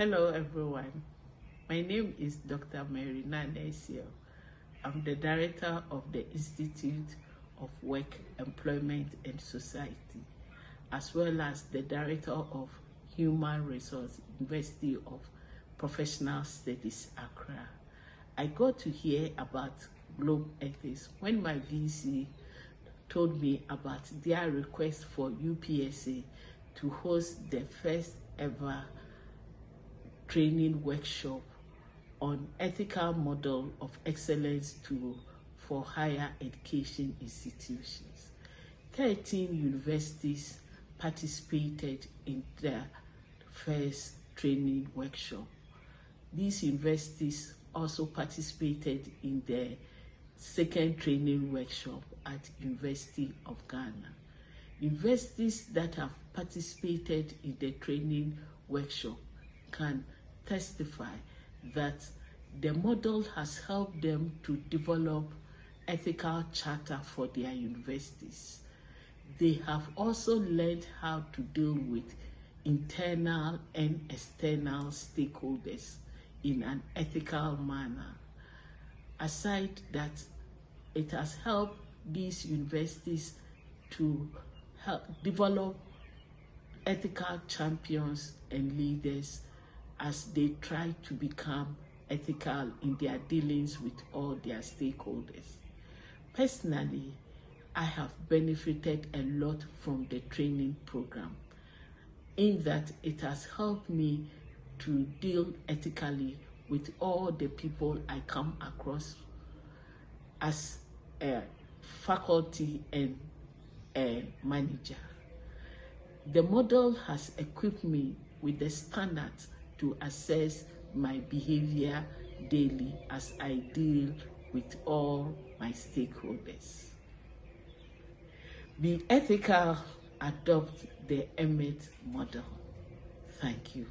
Hello everyone. My name is Dr. Mary Nanesio. I'm the director of the Institute of Work, Employment and Society, as well as the director of Human Resource University of Professional Studies, Accra. I got to hear about Globe Ethics when my VC told me about their request for UPSA to host the first ever training workshop on ethical model of excellence to for higher education institutions. 13 universities participated in the first training workshop. These universities also participated in the second training workshop at University of Ghana. Universities that have participated in the training workshop can testify that the model has helped them to develop ethical charter for their universities. They have also learned how to deal with internal and external stakeholders in an ethical manner. Aside that, it has helped these universities to help develop ethical champions and leaders as they try to become ethical in their dealings with all their stakeholders. Personally, I have benefited a lot from the training program in that it has helped me to deal ethically with all the people I come across as a faculty and a manager. The model has equipped me with the standards to assess my behavior daily as I deal with all my stakeholders. Be ethical, adopt the EMET model. Thank you.